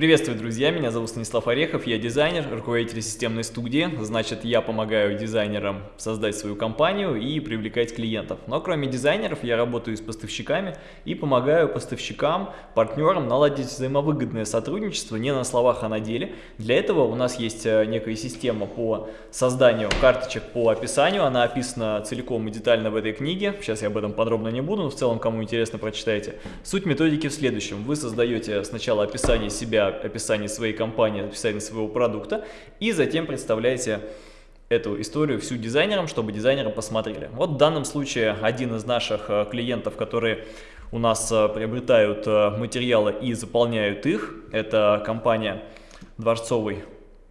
Приветствую, друзья! Меня зовут Станислав Орехов, я дизайнер, руководитель системной студии. Значит, я помогаю дизайнерам создать свою компанию и привлекать клиентов. Но кроме дизайнеров, я работаю с поставщиками и помогаю поставщикам, партнерам наладить взаимовыгодное сотрудничество не на словах, а на деле. Для этого у нас есть э, некая система по созданию карточек по описанию. Она описана целиком и детально в этой книге. Сейчас я об этом подробно не буду, но в целом, кому интересно, прочитайте. Суть методики в следующем. Вы создаете сначала описание себя описание своей компании, описание своего продукта, и затем представляете эту историю всю дизайнерам, чтобы дизайнеры посмотрели. Вот в данном случае один из наших э, клиентов, которые у нас э, приобретают э, материалы и заполняют их, это компания Дворцовый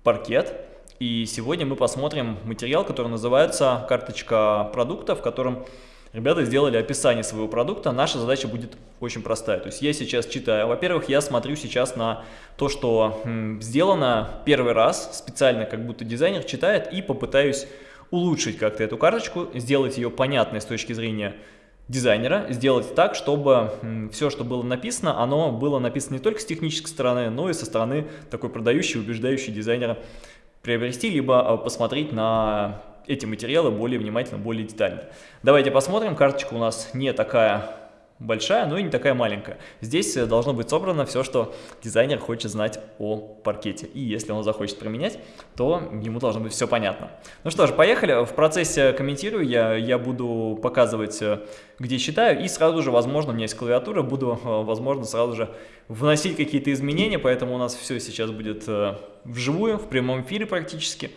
паркет. И сегодня мы посмотрим материал, который называется «Карточка продукта», в котором Ребята сделали описание своего продукта, наша задача будет очень простая. То есть я сейчас читаю, во-первых, я смотрю сейчас на то, что сделано первый раз, специально как будто дизайнер читает, и попытаюсь улучшить как-то эту карточку, сделать ее понятной с точки зрения дизайнера, сделать так, чтобы все, что было написано, оно было написано не только с технической стороны, но и со стороны такой продающей, убеждающей дизайнера приобрести, либо а, посмотреть на эти материалы более внимательно, более детально. Давайте посмотрим. Карточка у нас не такая большая, но и не такая маленькая. Здесь э, должно быть собрано все, что дизайнер хочет знать о паркете. И если он захочет применять, то ему должно быть все понятно. Ну что ж, поехали. В процессе комментирую я, я буду показывать, э, где читаю, и сразу же, возможно, у меня есть клавиатура, буду, э, возможно, сразу же вносить какие-то изменения, поэтому у нас все сейчас будет вживую, в прямом эфире практически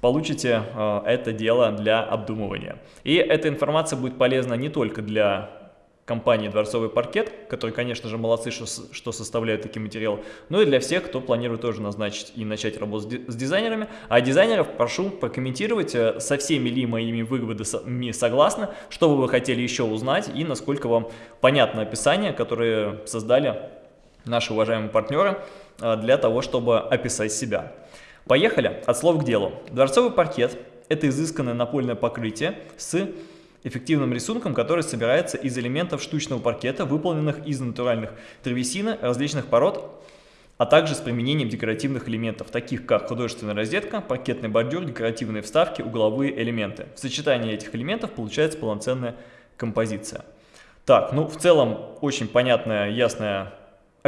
получите э, это дело для обдумывания. И эта информация будет полезна не только для компании «Дворцовый паркет», которые, конечно же, молодцы, что, что составляют такие материалы, но и для всех, кто планирует тоже назначить и начать работу с, дизайнерами. А дизайнеров прошу прокомментировать, э, со всеми ли моими выводами согласны, что бы вы хотели еще узнать и насколько вам понятно описание, которое создали наши уважаемые партнеры э, для того, чтобы описать себя. Поехали от слов к делу. Дворцовый паркет – это изысканное напольное покрытие с эффективным рисунком, который собирается из элементов штучного паркета, выполненных из натуральных древесины различных пород, а также с применением декоративных элементов, таких как художественная розетка, паркетный бордюр, декоративные вставки, угловые элементы. В сочетании этих элементов получается полноценная композиция. Так, ну в целом очень понятная, ясная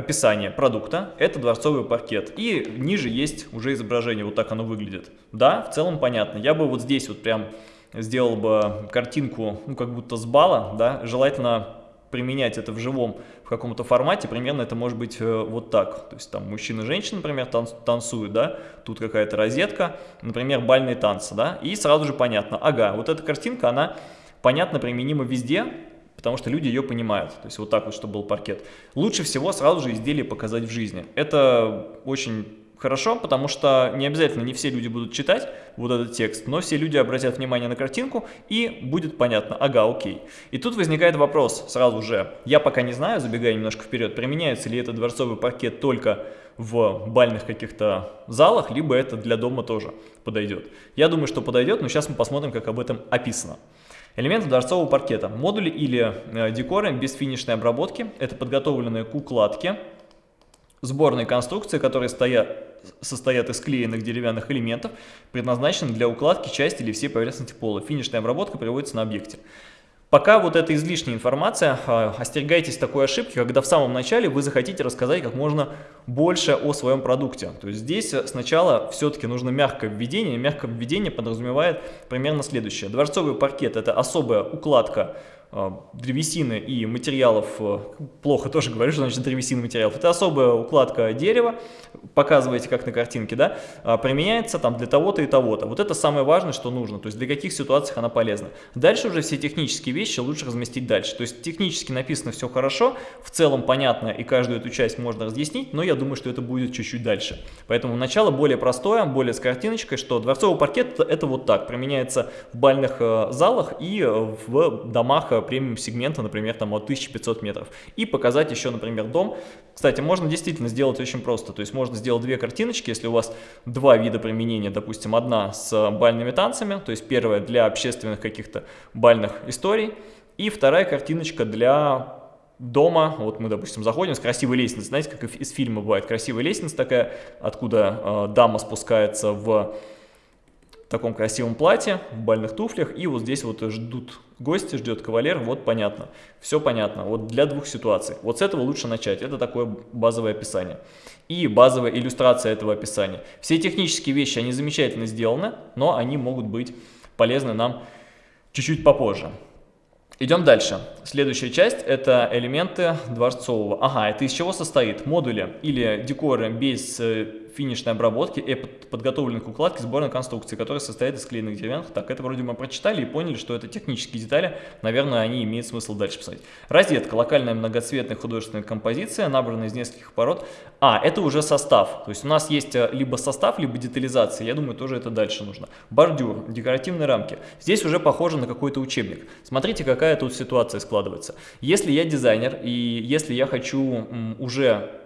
описание продукта, это дворцовый паркет. И ниже есть уже изображение, вот так оно выглядит. Да, в целом понятно. Я бы вот здесь вот прям сделал бы картинку, ну как будто с бала, да, желательно применять это в живом в каком-то формате, примерно это может быть э, вот так. То есть там мужчина и женщина, например, танцуют, да, тут какая-то розетка, например, бальные танцы, да, и сразу же понятно, ага, вот эта картинка, она понятно применима везде, потому что люди ее понимают. То есть вот так вот, чтобы был паркет. Лучше всего сразу же изделие показать в жизни. Это очень хорошо, потому что не обязательно не все люди будут читать вот этот текст, но все люди обратят внимание на картинку и будет понятно, ага, окей. И тут возникает вопрос сразу же, я пока не знаю, забегая немножко вперед, применяется ли этот дворцовый паркет только в бальных каких-то залах, либо это для дома тоже подойдет. Я думаю, что подойдет, но сейчас мы посмотрим, как об этом описано. Элементы дворцового паркета. Модули или э, декоры без финишной обработки. Это подготовленные к укладке. Сборные конструкции, которые стоят, состоят из клеенных деревянных элементов, предназначены для укладки части или всей поверхности пола. Финишная обработка приводится на объекте. Пока вот это излишняя информация, а, остерегайтесь такой ошибки, когда в самом начале вы захотите рассказать как можно больше о своем продукте. То есть здесь сначала все-таки нужно мягкое введение. Мягкое введение подразумевает примерно следующее. Дворцовый паркет – это особая укладка древесины и материалов, э, плохо тоже говорю, что значит древесина материалов, это особая укладка дерева, показываете как на картинке, да, а, применяется там для того-то и того-то. Вот это самое важное, что нужно, то есть для каких ситуаций она полезна. Дальше уже все технические вещи лучше разместить дальше. То есть технически написано все хорошо, в целом понятно и каждую эту часть можно разъяснить, но я думаю, что это будет чуть-чуть дальше. Поэтому начало более простое, более с картиночкой, что дворцовый паркет это вот так, применяется в бальных э, залах и в домах премиум сегмента, например, там от 1500 метров. И показать еще, например, дом. Кстати, можно действительно сделать очень просто. То есть можно сделать две картиночки, если у вас два вида применения, допустим, одна с бальными танцами, то есть первая для общественных каких-то бальных историй, и вторая картиночка для дома, вот мы, допустим, заходим с красивой лестницы, знаете, как из фильма бывает, красивая лестница такая, откуда э, дама спускается в таком красивом платье, в бальных туфлях, и вот здесь вот ждут гости, ждет кавалер, вот понятно, все понятно, вот для двух ситуаций. Вот с этого лучше начать, это такое базовое описание. И базовая иллюстрация этого описания. Все технические вещи, они замечательно сделаны, но они могут быть полезны нам чуть-чуть попозже. Идем дальше. Следующая часть – это элементы дворцового. Ага, это из чего состоит? Модули или декоры без э, финишной обработки и подготовленной к укладке сборной конструкции, которая состоит из клеенных деревянных. Так, это вроде мы прочитали и поняли, что это технические детали, наверное, они имеют смысл дальше писать. Розетка, локальная многоцветная художественная композиция, набранная из нескольких пород. А, это уже состав, то есть у нас есть э, либо состав, либо детализация, я думаю, тоже это дальше нужно. Бордюр, декоративные рамки. Здесь уже похоже на какой-то учебник. Смотрите, какая тут ситуация складывается. Если я дизайнер и если я хочу уже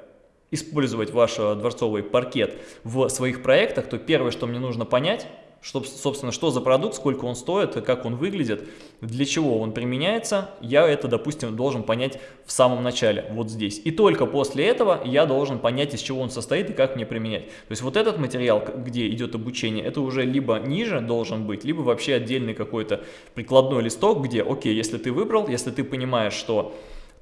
использовать ваш э, дворцовый паркет в своих проектах, то первое, что мне нужно понять, что, собственно, что за продукт, сколько он стоит, как он выглядит, для чего он применяется, я это, допустим, должен понять в самом начале, вот здесь. И только после этого я должен понять, из чего он состоит и как мне применять. То есть вот этот материал, где идет обучение, это уже либо ниже должен быть, либо вообще отдельный какой-то прикладной листок, где, окей, если ты выбрал, если ты понимаешь, что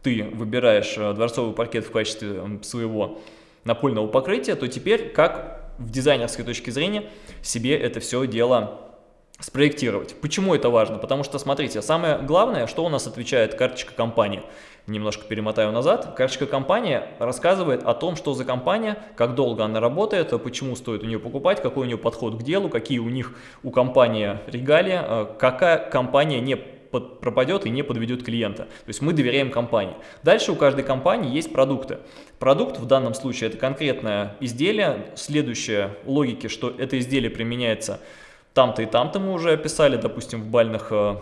ты выбираешь э, дворцовый паркет в качестве своего напольного покрытия, то теперь как в дизайнерской точке зрения себе это все дело спроектировать. Почему это важно? Потому что, смотрите, самое главное, что у нас отвечает карточка компании. Немножко перемотаю назад. Карточка компании рассказывает о том, что за компания, как долго она работает, почему стоит у нее покупать, какой у нее подход к делу, какие у них у компании регалии, э, какая компания не под, пропадет и не подведет клиента. То есть мы доверяем компании. Дальше у каждой компании есть продукты. Продукт в данном случае это конкретное изделие. Следующая логики, что это изделие применяется там-то и там-то мы уже описали, допустим, в бальных э,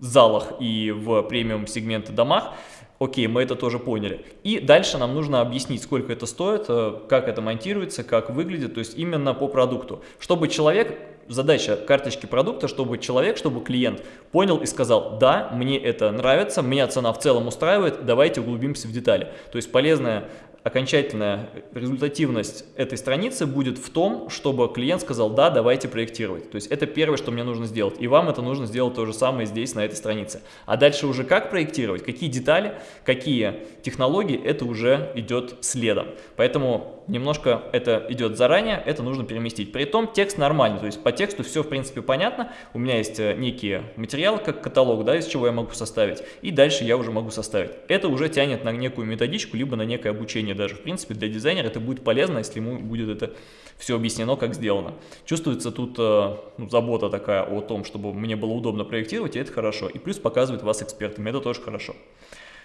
залах и в премиум сегменты домах. Окей, мы это тоже поняли. И дальше нам нужно объяснить, сколько это стоит, э, как это монтируется, как выглядит, то есть именно по продукту. Чтобы человек задача карточки продукта, чтобы человек, чтобы клиент понял и сказал, да, мне это нравится, меня цена в целом устраивает, давайте углубимся в детали. То есть полезная окончательная результативность этой страницы будет в том, чтобы клиент сказал, да, давайте проектировать. То есть это первое, что мне нужно сделать. И вам это нужно сделать то же самое здесь, на этой странице. А дальше уже как проектировать, какие детали, какие технологии, это уже идет следом. Поэтому немножко это идет заранее, это нужно переместить. При этом текст нормальный, то есть по тексту все в принципе понятно. У меня есть э, некие материалы, как каталог, да, из чего я могу составить. И дальше я уже могу составить. Это уже тянет на некую методичку, либо на некое обучение даже. В принципе, для дизайнера это будет полезно, если ему будет это все объяснено, как сделано. Чувствуется тут э, ну, забота такая о том, чтобы мне было удобно проектировать, и это хорошо. И плюс показывает вас экспертами, это тоже хорошо.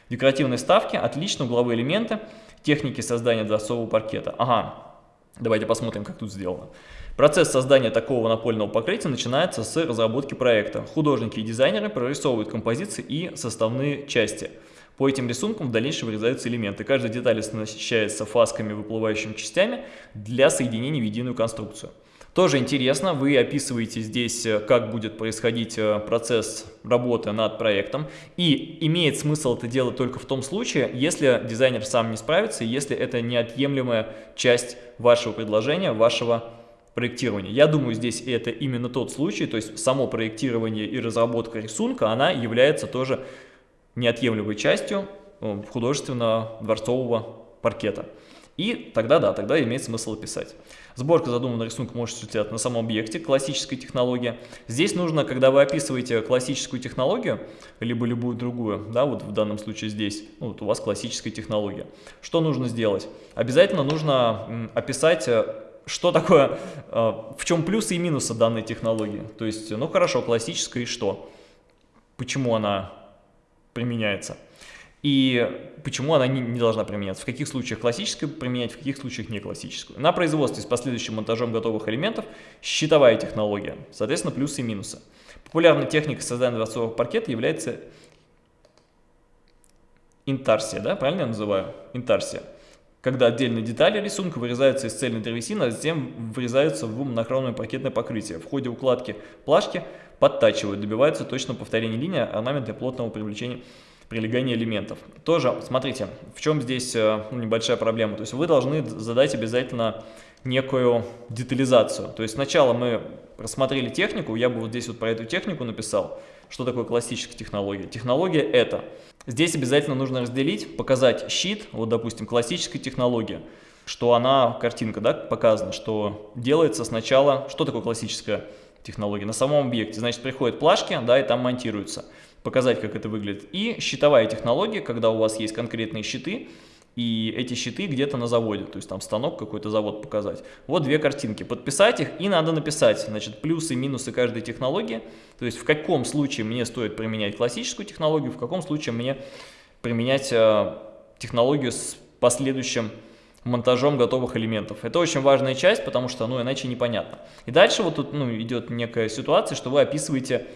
Декоративные ставки, отлично, угловые элементы, техники создания дворцового паркета. Ага, давайте посмотрим, как тут сделано. Процесс создания такого напольного покрытия начинается с разработки проекта. Художники и дизайнеры прорисовывают композиции и составные части – по этим рисункам в дальнейшем вырезаются элементы. Каждая деталь оснащается фасками, выплывающими частями для соединения в единую конструкцию. Тоже интересно, вы описываете здесь, э, как будет происходить э, процесс работы над проектом. И имеет смысл это делать только в том случае, если дизайнер сам не справится, если это неотъемлемая часть вашего предложения, вашего проектирования. Я думаю, здесь это именно тот случай, то есть само проектирование и разработка рисунка, она является тоже неотъемлемой частью э, художественного дворцового паркета. И тогда, да, тогда имеет смысл описать. Сборка задуманного рисунка может осуществляться на самом объекте, классическая технология. Здесь нужно, когда вы описываете классическую технологию, либо любую другую, да, вот в данном случае здесь, ну, вот у вас классическая технология. Что нужно сделать? Обязательно нужно описать э, что такое, э, в чем плюсы и минусы данной технологии. То есть, ну хорошо, классическая и что? Почему она применяется. И почему она не, не должна применяться, в каких случаях классическую применять, в каких случаях не классическую. На производстве с последующим монтажом готовых элементов щитовая технология, соответственно, плюсы и минусы. Популярной техникой создания дворцового паркета является интарсия, да, правильно я называю? Интарсия. Когда отдельные детали рисунка вырезаются из цельной древесины, а затем вырезаются в монохромное паркетное покрытие. В ходе укладки плашки подтачивают, добиваются точного повторения линии, орнамента и плотного привлечения прилегания элементов. Тоже, смотрите, в чем здесь э, ну, небольшая проблема. То есть вы должны задать обязательно некую детализацию. То есть сначала мы рассмотрели технику, я бы вот здесь вот про эту технику написал, что такое классическая технология. Технология это. Здесь обязательно нужно разделить, показать щит, вот допустим классическая технология, что она, картинка да, показана, что делается сначала, что такое классическая технология, на самом объекте, значит приходят плашки, да, и там монтируются, показать как это выглядит. И щитовая технология, когда у вас есть конкретные щиты, и эти щиты где-то на заводе, то есть там станок какой-то завод показать. Вот две картинки, подписать их и надо написать, значит, плюсы и минусы каждой технологии, то есть в каком случае мне стоит применять классическую технологию, в каком случае мне применять э, технологию с последующим монтажом готовых элементов. Это очень важная часть, потому что, ну, иначе непонятно. И дальше вот тут, ну, идет некая ситуация, что вы описываете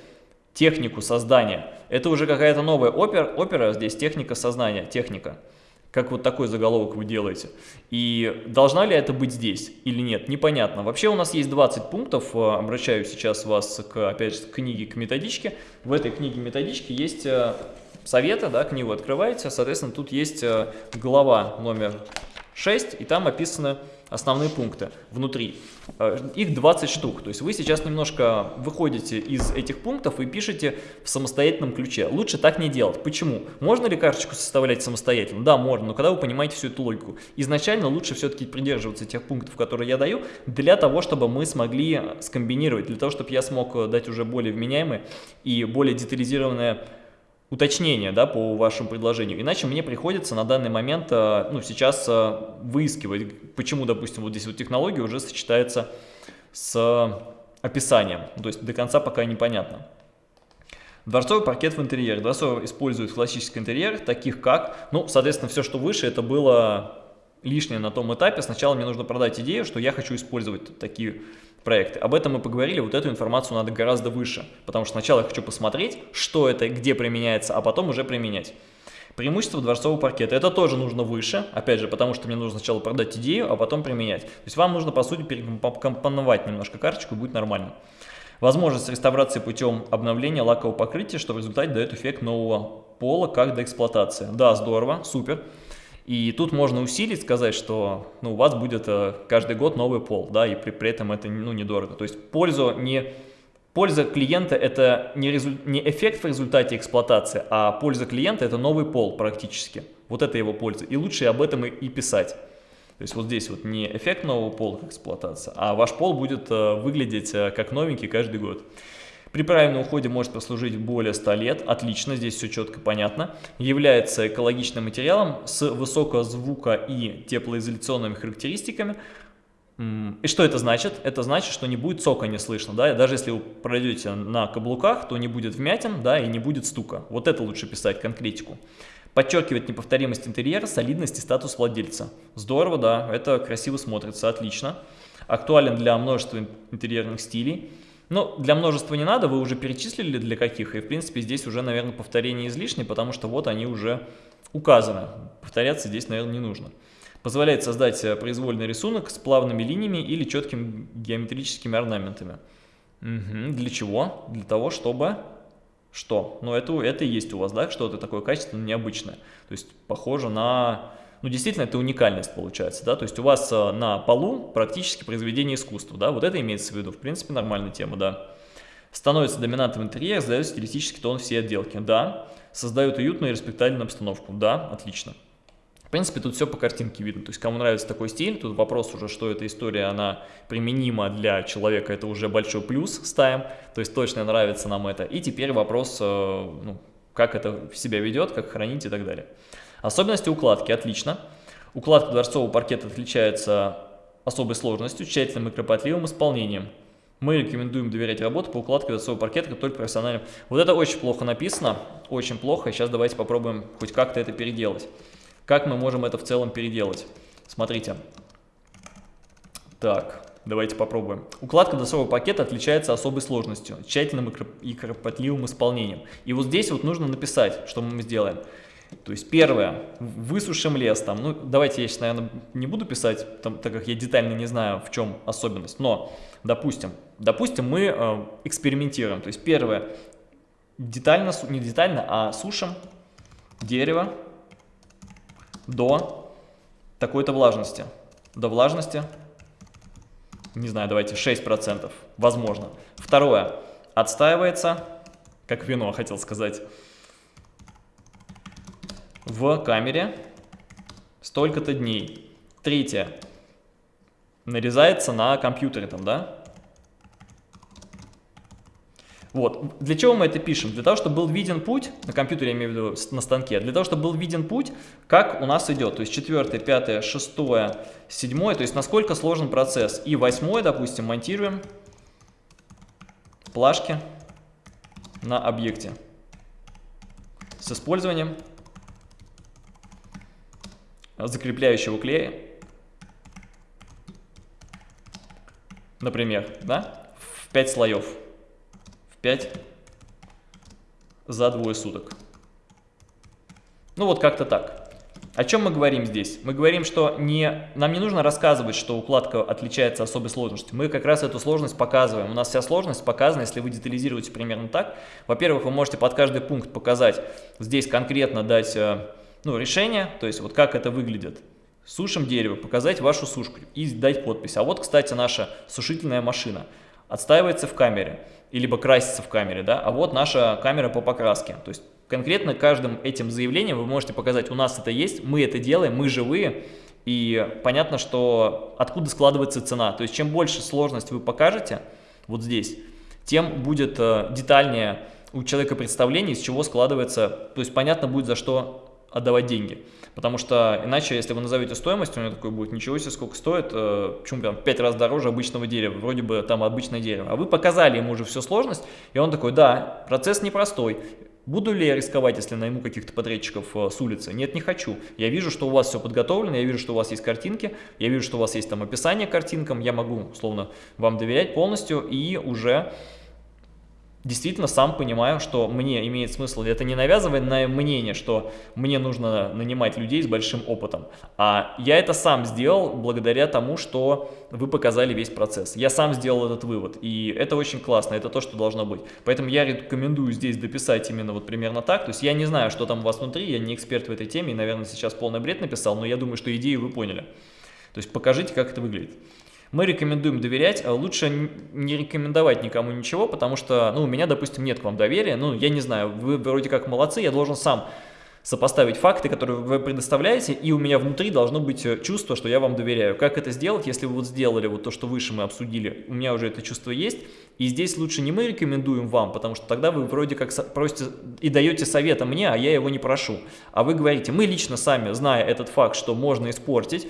технику создания. Это уже какая-то новая опера, опера здесь техника создания, техника как вот такой заголовок вы делаете. И должна ли это быть здесь или нет, непонятно. Вообще у нас есть 20 пунктов, э, обращаю сейчас вас, к, опять же, к книге, к методичке. В этой книге методички есть э, советы, да, книгу открываете, соответственно, тут есть э, глава номер 6, и там описаны основные пункты внутри. Э, их 20 штук, то есть вы сейчас немножко выходите из этих пунктов и пишете в самостоятельном ключе. Лучше так не делать. Почему? Можно ли карточку составлять самостоятельно? Да, можно, но когда вы понимаете всю эту логику. Изначально лучше все-таки придерживаться тех пунктов, которые я даю, для того, чтобы мы смогли скомбинировать, для того, чтобы я смог дать уже более вменяемые и более детализированное уточнение да, по вашему предложению. Иначе мне приходится на данный момент, э, ну, сейчас э, выискивать, почему, допустим, вот здесь вот технология уже сочетается с описанием. То есть до конца пока непонятно. Дворцовый паркет в интерьере. Дворцовый использует классический интерьер, таких как, ну, соответственно, все, что выше, это было лишнее на том этапе. Сначала мне нужно продать идею, что я хочу использовать такие проекты. Об этом мы поговорили, вот эту информацию надо гораздо выше, потому что сначала я хочу посмотреть, что это, где применяется, а потом уже применять. Преимущество дворцового паркета. Это тоже нужно выше, опять же, потому что мне нужно сначала продать идею, а потом применять. То есть вам нужно, по сути, перекомпоновать немножко карточку, и будет нормально. Возможность реставрации путем обновления лакового покрытия, что в результате дает эффект нового пола, как до эксплуатации. Да, здорово, супер. И тут можно усилить, сказать, что ну, у вас будет э, каждый год новый пол, да, и при, при этом это ну, недорого. То есть пользу не, польза клиента это не, резу, не эффект в результате эксплуатации, а польза клиента это новый пол практически. Вот это его польза. И лучше об этом и, и писать. То есть вот здесь вот не эффект нового пола как эксплуатация, а ваш пол будет э, выглядеть э, как новенький каждый год. При правильном уходе может прослужить более 100 лет, отлично, здесь все четко понятно. Является экологичным материалом с высокозвука и теплоизоляционными характеристиками. И что это значит? Это значит, что не будет сока не слышно, да, даже если вы пройдете на каблуках, то не будет вмятин, да, и не будет стука. Вот это лучше писать, конкретику. Подчеркивает неповторимость интерьера, солидность и статус владельца. Здорово, да, это красиво смотрится, отлично. Актуален для множества интерьерных стилей. Ну, для множества не надо, вы уже перечислили для каких, и в принципе здесь уже, наверное, повторение излишне, потому что вот они уже указаны. Повторяться здесь, наверное, не нужно. Позволяет создать э, произвольный рисунок с плавными линиями или четкими геометрическими орнаментами. Угу. Для чего? Для того, чтобы... Что? Ну, это, это и есть у вас, да, что-то такое качественное, необычное. То есть, похоже на ну, действительно, это уникальность получается, да, то есть у вас э, на полу практически произведение искусства, да, вот это имеется в виду, в принципе, нормальная тема, да. Становится доминантом интерьера, создает стилистический тон всей отделки, да. Создают уютную и респектабельную обстановку, да, отлично. В принципе, тут все по картинке видно, то есть кому нравится такой стиль, тут вопрос уже, что эта история, она применима для человека, это уже большой плюс ставим, то есть точно нравится нам это. И теперь вопрос, э, ну, как это себя ведет, как хранить и так далее. Особенности укладки, отлично. Укладка дворцового паркета отличается особой сложностью, тщательным и кропотливым исполнением. Мы рекомендуем доверять работу по укладке дворцового паркета только профессиональным. Вот это очень плохо написано, очень плохо. Сейчас давайте попробуем хоть как-то это переделать. Как мы можем это в целом переделать? Смотрите. Так, давайте попробуем. Укладка дворцового пакета отличается особой сложностью, тщательным и кропотливым исполнением. И вот здесь вот нужно написать, что мы сделаем. То есть первое, высушим лес там, ну давайте я сейчас, наверное, не буду писать, там, так как я детально не знаю, в чем особенность, но, допустим, допустим мы э, экспериментируем, то есть первое, детально, не детально, а сушим, дерево до такой-то влажности. До влажности, не знаю, давайте 6%, возможно. Второе, отстаивается, как вино, хотел сказать, в камере столько-то дней. Третье, нарезается на компьютере там, да? Вот. Для чего мы это пишем? Для того, чтобы был виден путь, на компьютере я имею в виду, на станке, для того, чтобы был виден путь, как у нас идет. То есть четвертое, пятое, шестое, седьмое, то есть насколько сложен процесс. И восьмое, допустим, монтируем плашки на объекте с использованием закрепляющего клея, например, да, в 5 слоев. 5 за двое суток. Ну вот как-то так. О чем мы говорим здесь? Мы говорим, что не, нам не нужно рассказывать, что укладка отличается особой сложностью. Мы как раз эту сложность показываем. У нас вся сложность показана, если вы детализируете примерно так. Во-первых, вы можете под каждый пункт показать, здесь конкретно дать э, ну, решение, то есть вот как это выглядит. Сушим дерево, показать вашу сушку и дать подпись. А вот, кстати, наша сушительная машина отстаивается в камере либо красится в камере, да, а вот наша камера по покраске. То есть конкретно каждым этим заявлением вы можете показать, у нас это есть, мы это делаем, мы живые, и понятно, что откуда складывается цена. То есть чем больше сложность вы покажете вот здесь, тем будет э, детальнее у человека представление, из чего складывается, то есть понятно будет, за что отдавать деньги. Потому что иначе, если вы назовете стоимость, у него такой будет, ничего себе, сколько стоит, э, почему прям 5 раз дороже обычного дерева, вроде бы там обычное дерево. А вы показали ему уже всю сложность, и он такой, да, процесс непростой. Буду ли я рисковать, если найму каких-то подрядчиков э, с улицы? Нет, не хочу. Я вижу, что у вас все подготовлено, я вижу, что у вас есть картинки, я вижу, что у вас есть там описание картинкам, я могу, словно, вам доверять полностью и уже действительно сам понимаю, что мне имеет смысл, это не навязывает на мнение, что мне нужно нанимать людей с большим опытом, а я это сам сделал благодаря тому, что вы показали весь процесс. Я сам сделал этот вывод, и это очень классно, это то, что должно быть. Поэтому я рекомендую здесь дописать именно вот примерно так, то есть я не знаю, что там у вас внутри, я не эксперт в этой теме, и, наверное, сейчас полный бред написал, но я думаю, что идею вы поняли. То есть покажите, как это выглядит. Мы рекомендуем доверять, а лучше не рекомендовать никому ничего, потому что, ну, у меня, допустим, нет к вам доверия, ну, я не знаю, вы вроде как молодцы, я должен сам сопоставить факты, которые вы предоставляете, и у меня внутри должно быть э, чувство, что я вам доверяю. Как это сделать, если вы вот сделали вот то, что выше мы обсудили, у меня уже это чувство есть, и здесь лучше не мы рекомендуем вам, потому что тогда вы вроде как просите и даете совета мне, а я его не прошу. А вы говорите, мы лично сами, зная этот факт, что можно испортить,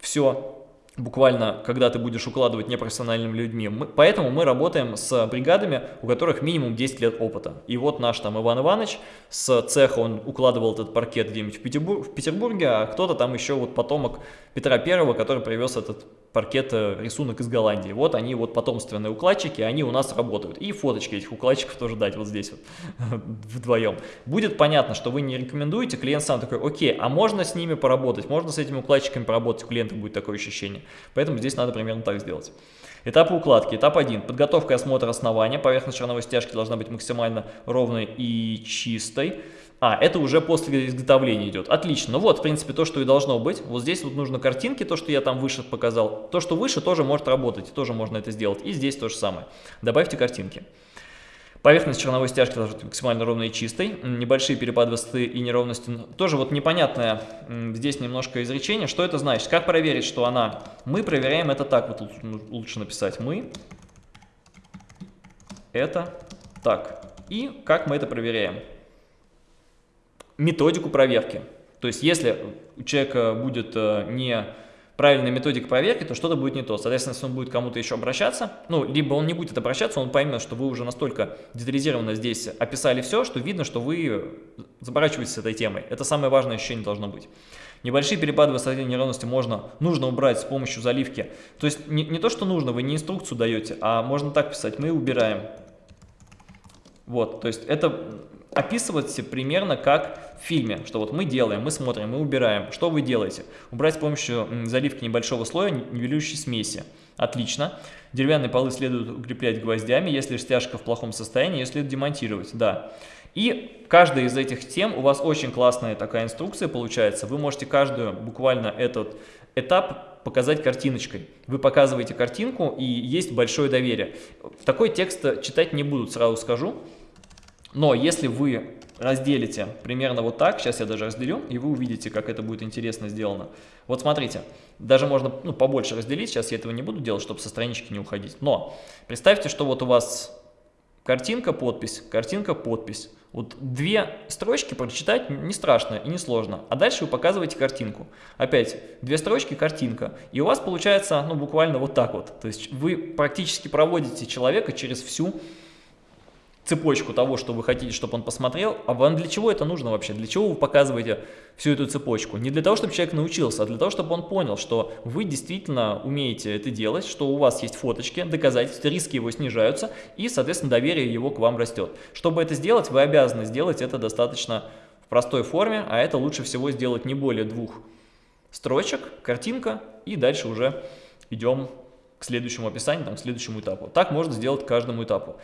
все, буквально, когда ты будешь укладывать непрофессиональными людьми. Мы, поэтому мы работаем с бригадами, у которых минимум 10 лет опыта. И вот наш там Иван Иванович с цеха, он укладывал этот паркет где-нибудь в, в Петербурге, а кто-то там еще вот потомок Петра Первого, который привез этот паркет рисунок из Голландии. Вот они вот потомственные укладчики, они у нас работают. И фоточки этих укладчиков тоже дать вот здесь вот вдвоем. Будет понятно, что вы не рекомендуете, клиент сам такой, окей, а можно с ними поработать, можно с этими укладчиками поработать, у клиента будет такое ощущение. Поэтому здесь надо примерно так сделать. Этапы укладки. Этап 1. Подготовка и осмотр основания. Поверхность черновой стяжки должна быть максимально ровной и чистой. А, это уже после изготовления идет. Отлично. Ну вот, в принципе, то, что и должно быть. Вот здесь вот нужно картинки, то, что я там выше показал. То, что выше, тоже может работать, тоже можно это сделать. И здесь то же самое. Добавьте картинки. Поверхность черновой стяжки должна быть максимально ровной и чистой. Небольшие перепады высоты и неровности. Тоже вот непонятное здесь немножко изречение. Что это значит? Как проверить, что она... Мы проверяем это так. Вот лучше написать. Мы. Это так. И как мы это проверяем? Методику проверки. То есть, если у человека будет э, не правильная методика проверки, то что-то будет не то. Соответственно, если он будет кому-то еще обращаться, ну, либо он не будет обращаться, он поймет, что вы уже настолько детализированно здесь описали все, что видно, что вы заморачиваетесь с этой темой. Это самое важное ощущение должно быть. Небольшие перепады высоты неровности можно, нужно убрать с помощью заливки. То есть не, не то, что нужно, вы не инструкцию даете, а можно так писать, мы убираем Вот, то есть это описывается примерно как в фильме, что вот мы делаем, мы смотрим, мы убираем. Что вы делаете? Убрать с помощью заливки небольшого слоя нивелирующей смеси. Отлично. Деревянные полы следует укреплять гвоздями, если стяжка в плохом состоянии, ее следует демонтировать, да. И каждая из этих тем, у вас очень классная такая инструкция получается, вы можете каждую буквально этот этап показать картиночкой. Вы показываете картинку и есть большое доверие. Такой текст читать не будут, сразу скажу. Но если вы разделите примерно вот так, сейчас я даже разделю, и вы увидите, как это будет интересно сделано. Вот смотрите, даже можно ну, побольше разделить, сейчас я этого не буду делать, чтобы со странички не уходить. Но представьте, что вот у вас картинка, подпись, картинка, подпись. Вот две строчки прочитать не страшно и не сложно. А дальше вы показываете картинку. Опять, две строчки, картинка. И у вас получается, ну, буквально вот так вот. То есть вы практически проводите человека через всю цепочку того, что вы хотите, чтобы он посмотрел, а вам для чего это нужно вообще? Для чего вы показываете всю эту цепочку? Не для того, чтобы человек научился, а для того, чтобы он понял, что вы действительно умеете это делать, что у вас есть фоточки, доказательства, риски его снижаются, и, соответственно, доверие его к вам растет. Чтобы это сделать, вы обязаны сделать это достаточно в простой форме, а это лучше всего сделать не более двух строчек, картинка, и дальше уже идем к следующему описанию, там, к следующему этапу. Так можно сделать к каждому этапу.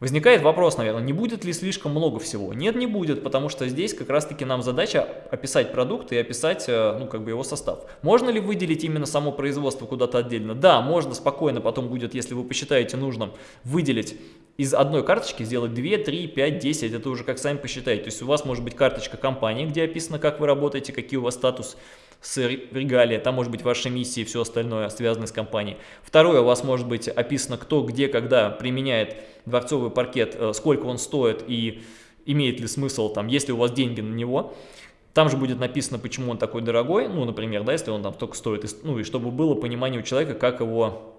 Возникает вопрос, наверное, не будет ли слишком много всего? Нет, не будет, потому что здесь как раз-таки нам задача описать продукт и описать, э, ну, как бы его состав. Можно ли выделить именно само производство куда-то отдельно? Да, можно спокойно, потом будет, если вы посчитаете нужным, выделить из одной карточки сделать 2, 3, 5, 10, это уже как сами посчитаете. То есть у вас может быть карточка компании, где описано, как вы работаете, какие у вас статус с регалия, там может быть ваши миссии и все остальное, связанное с компанией. Второе, у вас может быть описано, кто, где, когда применяет дворцовый паркет, э, сколько он стоит и имеет ли смысл, там, есть ли у вас деньги на него. Там же будет написано, почему он такой дорогой, ну, например, да, если он там только стоит, ну, и чтобы было понимание у человека, как его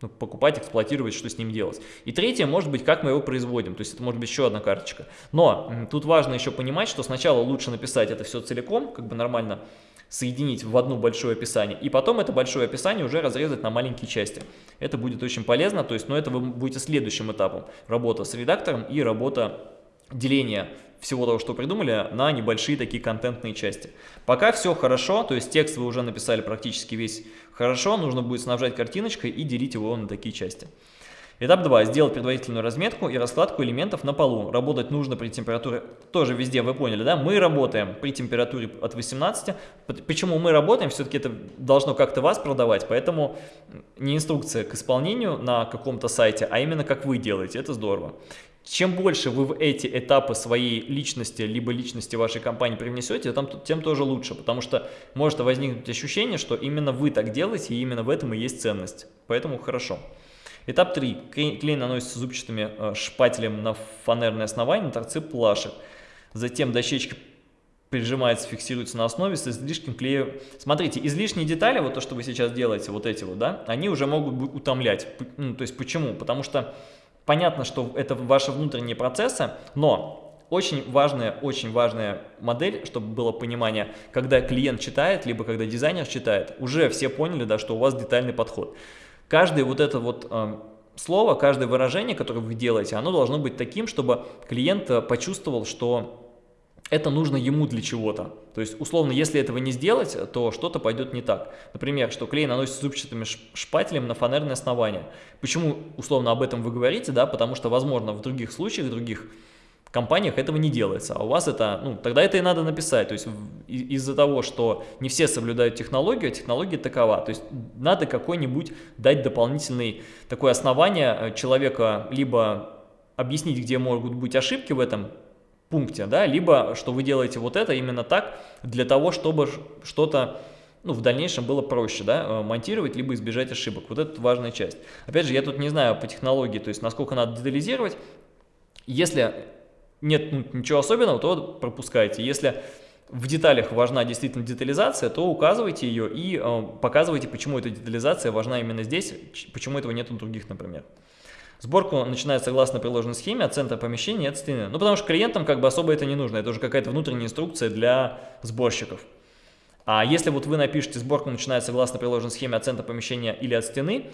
ну, покупать, эксплуатировать, что с ним делать. И третье, может быть, как мы его производим, то есть это может быть еще одна карточка. Но тут важно еще понимать, что сначала лучше написать это все целиком, как бы нормально соединить в одно большое описание, и потом это большое описание уже разрезать на маленькие части. Это будет очень полезно, то есть, но это вы будете следующим этапом. Работа с редактором и работа деления всего того, что придумали, на небольшие такие контентные части. Пока все хорошо, то есть текст вы уже написали практически весь хорошо, нужно будет снабжать картиночкой и делить его на такие части. Этап 2. Сделать предварительную разметку и раскладку элементов на полу. Работать нужно при температуре, тоже везде вы поняли, да? Мы работаем при температуре от 18. Почему мы работаем? Все-таки это должно как-то вас продавать, поэтому не инструкция к исполнению на каком-то сайте, а именно как вы делаете. Это здорово. Чем больше вы в эти этапы своей личности, либо личности вашей компании привнесете, тем тоже лучше, потому что может возникнуть ощущение, что именно вы так делаете, и именно в этом и есть ценность. Поэтому хорошо. Этап 3. Клей наносится зубчатыми э, шпателем на фанерное основание, торцы плашек. Затем дощечка прижимается, фиксируется на основе с излишним клеем. Смотрите, излишние детали, вот то, что вы сейчас делаете, вот эти вот, да, они уже могут утомлять. Ну, то есть почему? Потому что понятно, что это ваши внутренние процессы, но очень важная, очень важная модель, чтобы было понимание, когда клиент читает, либо когда дизайнер читает, уже все поняли, да, что у вас детальный подход. Каждое вот это вот э, слово, каждое выражение, которое вы делаете, оно должно быть таким, чтобы клиент э, почувствовал, что это нужно ему для чего-то. То есть, условно, если этого не сделать, то что-то пойдет не так. Например, что клей наносится зубчатым шпателем на фанерное основание. Почему, условно, об этом вы говорите? Да, потому что, возможно, в других случаях, в других компаниях этого не делается, а у вас это, ну, тогда это и надо написать, то есть из-за того, что не все соблюдают технологию, а технология такова, то есть надо какой-нибудь дать дополнительный такое основание э, человека, либо объяснить, где могут быть ошибки в этом пункте, да, либо что вы делаете вот это именно так, для того, чтобы что-то ну, в дальнейшем было проще, да, э, монтировать, либо избежать ошибок. Вот это важная часть. Опять же, я тут не знаю по технологии, то есть насколько надо детализировать. Если нет ну, ничего особенного, то пропускайте. Если в деталях важна действительно детализация, то указывайте ее и э, показывайте, почему эта детализация важна именно здесь, почему этого нет у других, например. Сборку начинает согласно приложенной схеме от центра помещения от стены. Ну, потому что клиентам как бы особо это не нужно, это уже какая-то внутренняя инструкция для сборщиков. А если вот вы напишете, сборку начинает согласно приложенной схеме от центра помещения или от стены,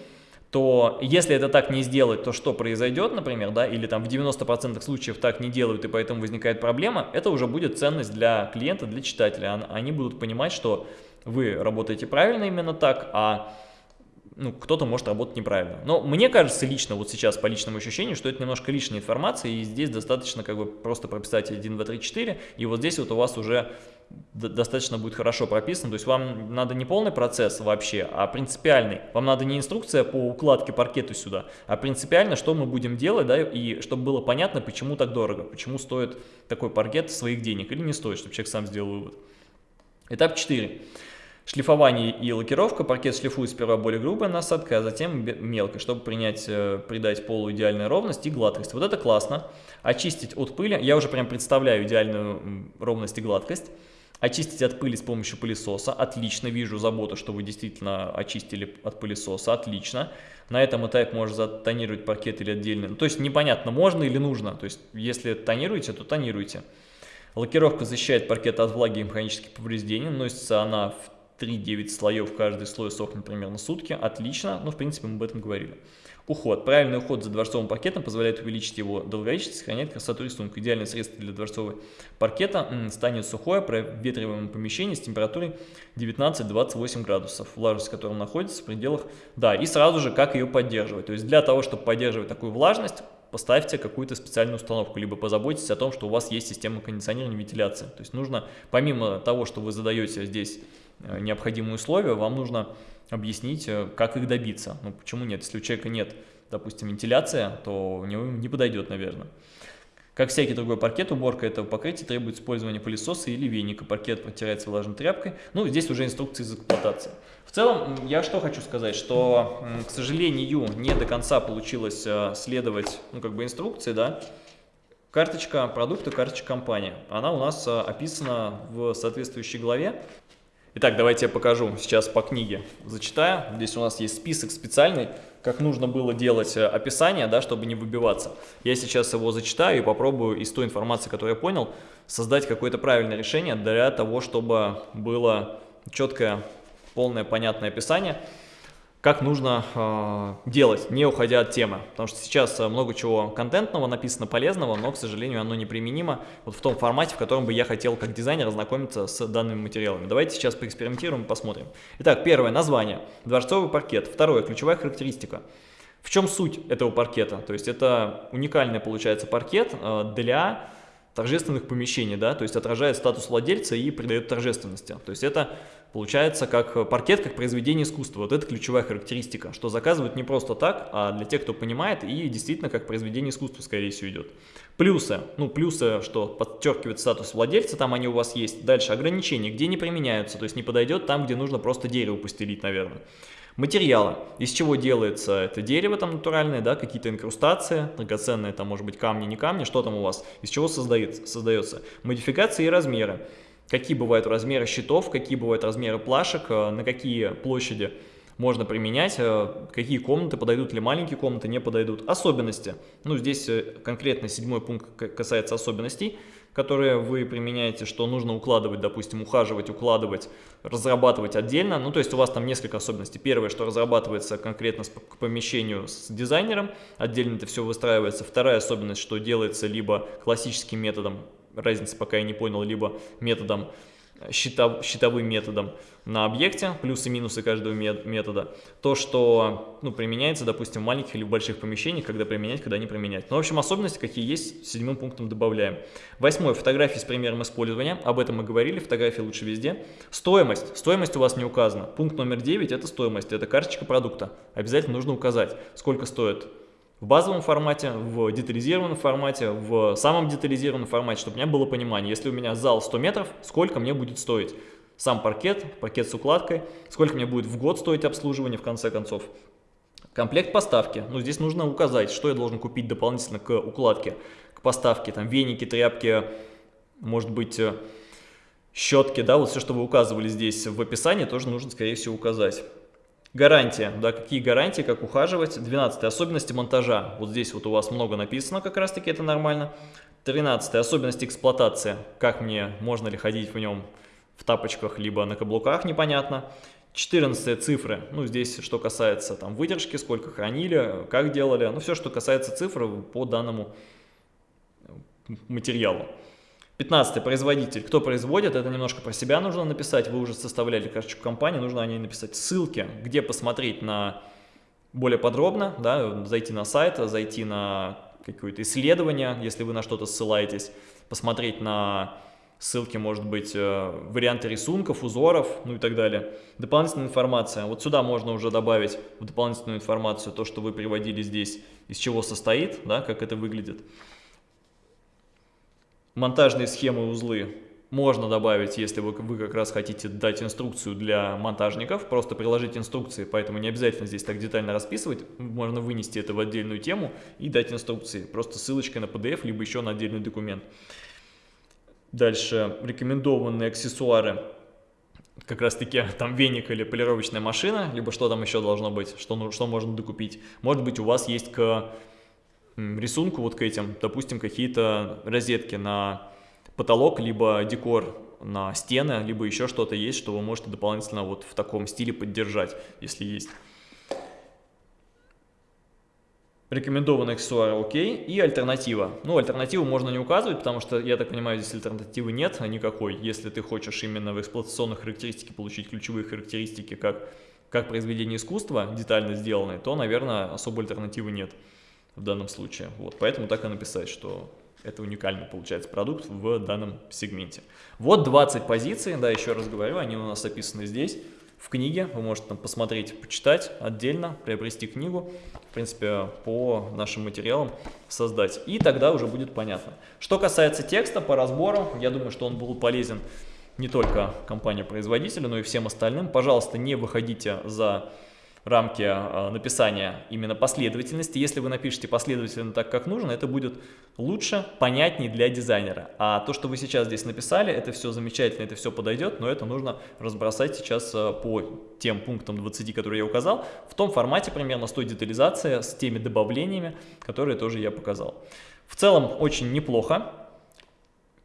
то если это так не сделать, то что произойдет, например, да, или там в 90% случаев так не делают, и поэтому возникает проблема, это уже будет ценность для клиента, для читателя. Они будут понимать, что вы работаете правильно именно так, а ну, кто-то может работать неправильно. Но мне кажется лично, вот сейчас по личному ощущению, что это немножко лишняя информация, и здесь достаточно как бы просто прописать 1, 2, 3, 4, и вот здесь вот у вас уже достаточно будет хорошо прописано, то есть вам надо не полный процесс вообще, а принципиальный. Вам надо не инструкция по укладке паркета сюда, а принципиально, что мы будем делать, да, и чтобы было понятно, почему так дорого, почему стоит такой паркет своих денег или не стоит, чтобы человек сам сделал вывод. Этап 4. Шлифование и лакировка. Паркет шлифует сперва более грубая насадка, а затем мелко, чтобы принять, э, придать полу идеальную ровность и гладкость. Вот это классно. Очистить от пыли. Я уже прям представляю идеальную ровность и гладкость. Очистить от пыли с помощью пылесоса. Отлично, вижу заботу, что вы действительно очистили от пылесоса. Отлично. На этом этапе можно затонировать паркет или отдельно. То есть непонятно, можно или нужно. То есть если тонируете, то тонируйте. Лакировка защищает паркет от влаги и механических повреждений. Носится она в 3-9 слоев, каждый слой сохнет примерно сутки. Отлично, ну в принципе мы об этом говорили. Уход. Правильный уход за дворцовым паркетом позволяет увеличить его долговечность и сохранять красоту рисунка. Идеальное средство для дворцового паркета станет сухое, проветриваемое помещение с температурой 19-28 градусов, влажность которого находится в пределах... Да, и сразу же как ее поддерживать. То есть для того, чтобы поддерживать такую влажность, поставьте какую-то специальную установку, либо позаботьтесь о том, что у вас есть система кондиционирования и вентиляции. То есть нужно, помимо того, что вы задаете здесь необходимые условия, вам нужно объяснить, э, как их добиться. Ну, почему нет? Если у человека нет, допустим, вентиляция, то у не подойдет, наверное. Как всякий другой паркет, уборка этого покрытия требует использования пылесоса или веника. Паркет протирается влажной тряпкой. Ну, здесь уже инструкции из эксплуатации. В целом, я что хочу сказать, что, к сожалению, не до конца получилось э, следовать, ну, как бы инструкции, да. Карточка продукта, карточка компании. Она у нас э, описана в соответствующей главе. Итак, давайте я покажу сейчас по книге. Зачитаю. Здесь у нас есть список специальный, как нужно было делать э, описание, да, чтобы не выбиваться. Я сейчас его зачитаю и попробую из той информации, которую я понял, создать какое-то правильное решение для того, чтобы было четкое, полное, понятное описание как нужно э, делать, не уходя от темы. Потому что сейчас э, много чего контентного написано, полезного, но, к сожалению, оно неприменимо вот в том формате, в котором бы я хотел как дизайнер ознакомиться с данными материалами. Давайте сейчас поэкспериментируем посмотрим. Итак, первое, название, дворцовый паркет. Второе, ключевая характеристика. В чем суть этого паркета? То есть это уникальный, получается, паркет э, для торжественных помещений, да, то есть отражает статус владельца и придает торжественности. То есть это получается как паркет, как произведение искусства. Вот это ключевая характеристика, что заказывают не просто так, а для тех, кто понимает, и действительно как произведение искусства, скорее всего, идет. Плюсы. Ну, плюсы, что подчеркивает статус владельца, там они у вас есть. Дальше ограничения, где не применяются, то есть не подойдет там, где нужно просто дерево постелить, наверное. Материалы. Из чего делается это дерево там натуральное, да, какие-то инкрустации, драгоценные там, может быть, камни, не камни, что там у вас, из чего создается, создается. Модификации и размеры. Какие бывают размеры щитов, какие бывают размеры плашек, э, на какие площади можно применять, э, какие комнаты подойдут или маленькие комнаты не подойдут. Особенности. Ну, здесь э, конкретно седьмой пункт касается особенностей которые вы применяете, что нужно укладывать, допустим, ухаживать, укладывать, разрабатывать отдельно. Ну, то есть у вас там несколько особенностей. Первое, что разрабатывается конкретно к помещению с дизайнером, отдельно это все выстраивается. Вторая особенность, что делается либо классическим методом, разницы пока я не понял, либо методом счетов, счетовым методом на объекте, плюсы и минусы каждого метода, то, что ну, применяется, допустим, в маленьких или больших помещениях, когда применять, когда не применять. Ну, в общем, особенности, какие есть, седьмым пунктом добавляем. Восьмой, фотографии с примером использования, об этом мы говорили, фотографии лучше везде. Стоимость, стоимость у вас не указана. Пункт номер девять это стоимость, это карточка продукта. Обязательно нужно указать, сколько стоит в базовом формате, в детализированном формате, в самом детализированном формате, чтобы у меня было понимание, если у меня зал 100 метров, сколько мне будет стоить сам паркет, паркет с укладкой, сколько мне будет в год стоить обслуживание в конце концов. Комплект поставки. Ну, здесь нужно указать, что я должен купить дополнительно к укладке, к поставке. Там веники, тряпки, может быть, э, щетки, да, вот все, что вы указывали здесь в описании, тоже нужно, скорее всего, указать. Гарантия, да, какие гарантии, как ухаживать. 12. Особенности монтажа. Вот здесь вот у вас много написано, как раз таки это нормально. 13. Особенности эксплуатации. Как мне, можно ли ходить в нем в тапочках, либо на каблуках, непонятно. 14 цифры, ну здесь что касается там выдержки, сколько хранили, как делали, ну все, что касается цифр по данному материалу. 15 производитель. Кто производит, это немножко про себя нужно написать. Вы уже составляли карточку компании, нужно о ней написать ссылки, где посмотреть на более подробно, да, зайти на сайт, зайти на какое-то исследование, если вы на что-то ссылаетесь, посмотреть на ссылки, может быть, э, варианты рисунков, узоров, ну и так далее. Дополнительная информация. Вот сюда можно уже добавить в дополнительную информацию то, что вы приводили здесь, из чего состоит, да, как это выглядит. Монтажные схемы, узлы можно добавить, если вы, как раз хотите дать инструкцию для монтажников, просто приложить инструкции, поэтому не обязательно здесь так детально расписывать, можно вынести это в отдельную тему и дать инструкции, просто ссылочкой на PDF, либо еще на отдельный документ. Дальше рекомендованные аксессуары, как раз таки там веник или полировочная машина, либо что там еще должно быть, что, ну, что можно докупить. Может быть у вас есть к рисунку, вот к этим, допустим, какие-то розетки на потолок, либо декор на стены, либо еще что-то есть, что вы можете дополнительно вот в таком стиле поддержать, если есть. Рекомендованный аксессуар окей и альтернатива. Ну, альтернативу можно не указывать, потому что, я так понимаю, здесь альтернативы нет никакой. Если ты хочешь именно в эксплуатационных характеристике получить ключевые характеристики, как, как произведение искусства, детально сделанное, то, наверное, особой альтернативы нет в данном случае. Вот, поэтому так и написать, что это уникальный, получается, продукт в данном сегменте. Вот 20 позиций, да, еще раз говорю, они у нас описаны здесь, в книге. Вы можете там посмотреть, почитать отдельно, приобрести книгу, в принципе, по нашим материалам создать. И тогда уже будет понятно. Что касается текста по разбору, я думаю, что он был полезен не только компании-производителю, но и всем остальным. Пожалуйста, не выходите за рамки а, написания именно последовательности. Если вы напишете последовательно так, как нужно, это будет лучше, понятнее для дизайнера. А то, что вы сейчас здесь написали, это все замечательно, это все подойдет, но это нужно разбросать сейчас а, по тем пунктам 20, которые я указал, в том формате примерно с той детализацией, с теми добавлениями, которые тоже я показал. В целом очень неплохо.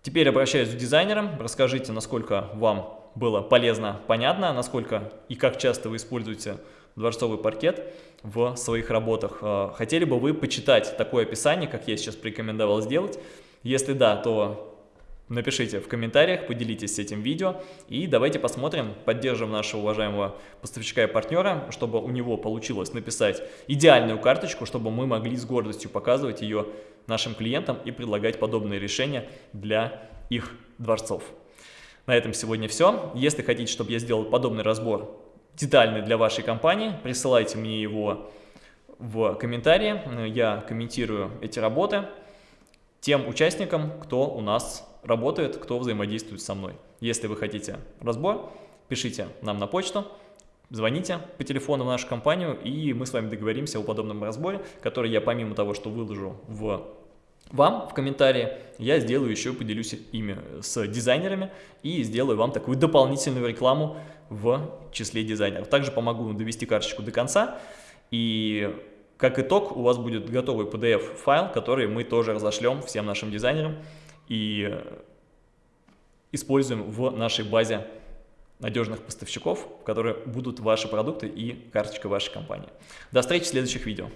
Теперь обращаюсь к дизайнерам, расскажите, насколько вам было полезно, понятно, насколько и как часто вы используете дворцовый паркет в своих работах. Э, хотели бы вы почитать такое описание, как я сейчас порекомендовал сделать? Если да, то напишите в комментариях, поделитесь этим видео и давайте посмотрим, поддержим нашего уважаемого поставщика и партнера, чтобы у него получилось написать идеальную карточку, чтобы мы могли с гордостью показывать ее нашим клиентам и предлагать подобные решения для их дворцов. На этом сегодня все. Если хотите, чтобы я сделал подобный разбор детальный для вашей компании, присылайте мне его в комментарии, я комментирую эти работы тем участникам, кто у нас работает, кто взаимодействует со мной. Если вы хотите разбор, пишите нам на почту, звоните по телефону в нашу компанию, и мы с вами договоримся о подобном разборе, который я помимо того, что выложу в вам в комментарии, я сделаю еще, поделюсь ими с дизайнерами и сделаю вам такую дополнительную рекламу в числе дизайнеров. Также помогу довести карточку до конца и как итог у вас будет готовый PDF-файл, который мы тоже разошлем всем нашим дизайнерам и используем в нашей базе надежных поставщиков, которые будут ваши продукты и карточка вашей компании. До встречи в следующих видео.